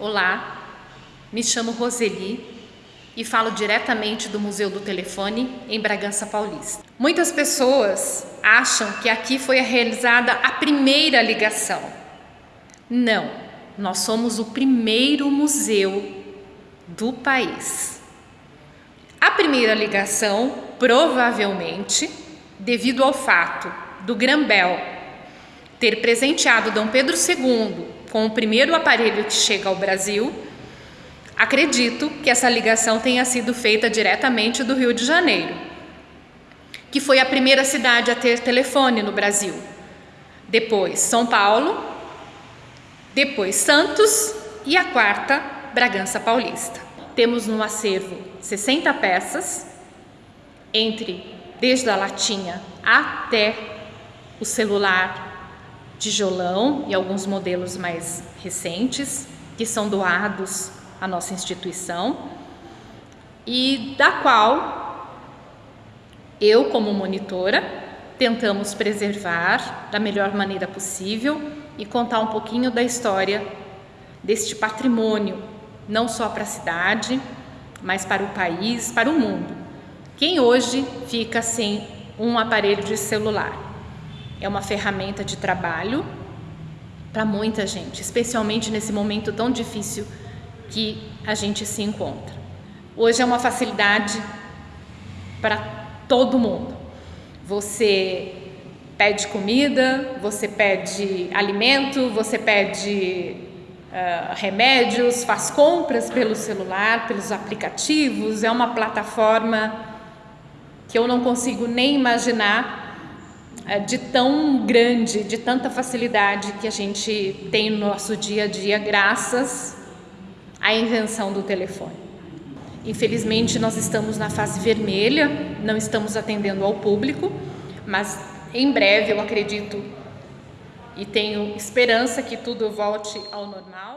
Olá, me chamo Roseli e falo diretamente do Museu do Telefone em Bragança Paulista. Muitas pessoas acham que aqui foi realizada a primeira ligação. Não, nós somos o primeiro museu do país. A primeira ligação, provavelmente, devido ao fato do Grambel ter presenteado Dom Pedro II com o primeiro aparelho que chega ao Brasil, acredito que essa ligação tenha sido feita diretamente do Rio de Janeiro, que foi a primeira cidade a ter telefone no Brasil. Depois São Paulo, depois Santos e a quarta, Bragança Paulista. Temos no acervo 60 peças, entre desde a latinha até o celular tijolão e alguns modelos mais recentes que são doados à nossa instituição e da qual eu, como monitora, tentamos preservar da melhor maneira possível e contar um pouquinho da história deste patrimônio, não só para a cidade, mas para o país, para o mundo. Quem hoje fica sem um aparelho de celular? É uma ferramenta de trabalho para muita gente, especialmente nesse momento tão difícil que a gente se encontra. Hoje é uma facilidade para todo mundo. Você pede comida, você pede alimento, você pede uh, remédios, faz compras pelo celular, pelos aplicativos. É uma plataforma que eu não consigo nem imaginar de tão grande, de tanta facilidade que a gente tem no nosso dia a dia, graças à invenção do telefone. Infelizmente, nós estamos na fase vermelha, não estamos atendendo ao público, mas em breve eu acredito e tenho esperança que tudo volte ao normal.